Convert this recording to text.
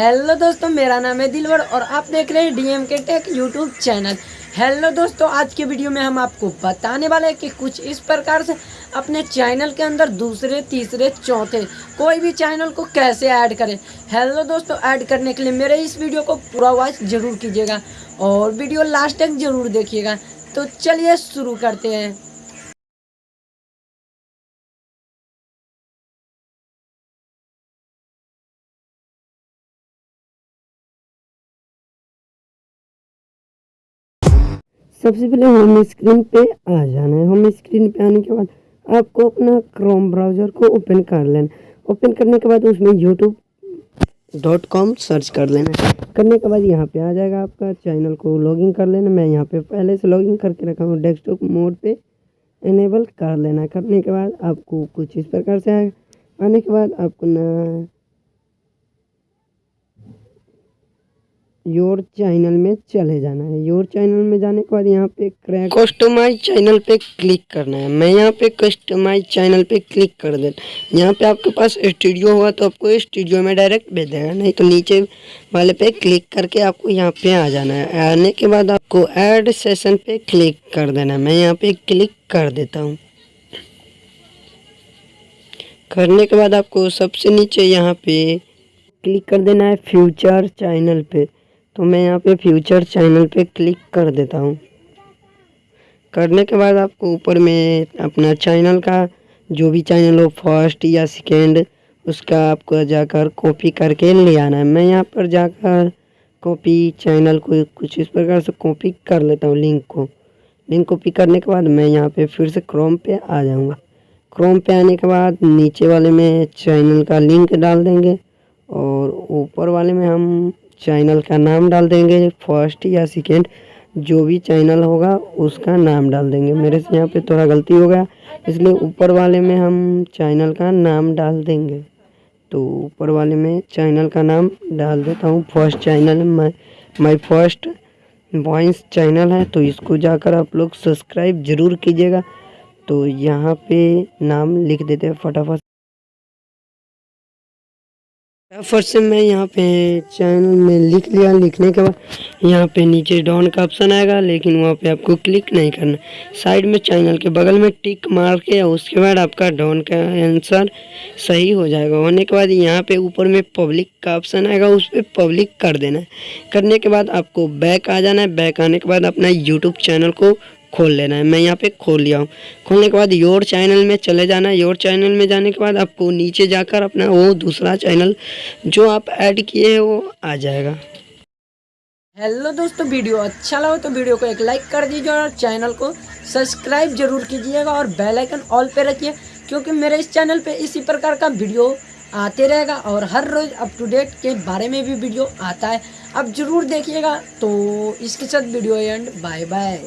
Hello दोस्तों, मेरा नाम है दिलवर और आप देख रहे हैं डीएम के टेक यूट्यूब चैनल हेलो दोस्तों, आज के वीडियो में हम आपको बताने वाले हैं कि कुछ इस प्रकार से अपने चैनल के अंदर दूसरे, तीसरे, चौथे, कोई भी चैनल को कैसे ऐड करें। हेलो दोस्तों ऐड करने के लिए मेरे इस वीडियो को पूरा वॉच ज़रूर कीजिएगा और वीडियो लास्ट तक ज़रूर देखिएगा। तो चलिए शुरू करते हैं। सबसे पहले होम स्क्रीन पे आ जाना है। होम स्क्रीन पे आने के बाद आपको अपना क्रोम ब्राउज़र को ओपन कर लेना ओपन करने के बाद उसमें यूट्यूब डॉट कॉम सर्च कर लेना करने के बाद यहाँ पे आ जाएगा आपका चैनल को लॉगिन कर लेना। मैं यहाँ पे पहले से लॉगिन करके रखा हूँ। डेस्कटॉप मोड पे इनेबल कर लेना करने के बाद आपको कुछ इस प्रकार से आएगा। आने के बाद आपको ना योर चैनल में चले जाना है। योर चैनल में जाने के बाद यहाँ पे क्रैक कस्टमाइज चैनल पे क्लिक करना है। मैं यहाँ पे कस्टमाइज चैनल पे क्लिक कर देता यहाँ पे आपके पास स्टूडियो होगा तो आपको स्टूडियो में डायरेक्ट भेज देगा नहीं तो नीचे वाले पे क्लिक करके आपको यहाँ पे आ जाना है। आने के बाद आपको ऐड सेशन पे क्लिक कर देना है। मैं यहाँ पे क्लिक कर देता हूँ। करने के बाद आपको सबसे नीचे यहाँ पे क्लिक कर देना है फ्यूचर चैनल पे। तो मैं यहाँ पे फ्यूचर चैनल पे क्लिक कर देता हूँ। करने के बाद आपको ऊपर में अपना चैनल का, जो भी चैनल हो फ़र्स्ट या सेकेंड उसका आपको जाकर कॉपी करके ले आना है। मैं यहाँ पर जाकर कॉपी चैनल को कुछ इस प्रकार से कॉपी कर लेता हूँ लिंक को। लिंक कॉपी करने के बाद मैं यहाँ पे फिर से क्रोम पे आ जाऊँगा। क्रोम पे आने के बाद नीचे वाले में चैनल का लिंक डाल देंगे और ऊपर वाले में हम चैनल का नाम डाल देंगे, फ़र्स्ट या सेकेंड, जो भी चैनल होगा उसका नाम डाल देंगे। मेरे से यहाँ पे थोड़ा गलती हो गया, इसलिए ऊपर वाले में हम चैनल का नाम डाल देंगे। तो ऊपर वाले में चैनल का नाम डाल देता हूँ, first channel my my first voice channel है तो इसको जाकर आप लोग सब्सक्राइब ज़रूर कीजिएगा। तो यहाँ पे नाम लिख देते हैं फटाफट। फटाफट से मैं यहाँ पे चैनल में लिख लिया, लिखने के बाद यहाँ पे नीचे डाउन का ऑप्शन आएगा, लेकिन वहाँ पे आपको क्लिक नहीं करना। साइड में चैनल के बगल में टिक मार के, उसके बाद आपका डाउन का आंसर सही हो जाएगा। होने के बाद यहाँ पे ऊपर में पब्लिक का ऑप्शन आएगा, उस पर पब्लिक कर देना। है करने के बाद आपको बैक आ जाना है। बैक आने के बाद अपना यूट्यूब चैनल को खोल लेना है। मैं यहाँ पे खोल लिया हूँ। खोलने के बाद योर चैनल में चले जाना है। योर चैनल में जाने के बाद आपको नीचे जाकर अपना वो दूसरा चैनल जो आप ऐड किए हैं, वो आ जाएगा। हेलो दोस्तों, वीडियो अच्छा लगा तो वीडियो को एक लाइक कर दीजिए और चैनल को सब्सक्राइब ज़रूर कीजिएगा और बेल आइकन ऑल पे रखिए, क्योंकि मेरे इस चैनल पे इसी प्रकार का वीडियो आते रहेगा और हर रोज़ अप टू डेट के बारे में भी वीडियो आता है। अब ज़रूर देखिएगा। तो इसके साथ वीडियो एंड बाय बाय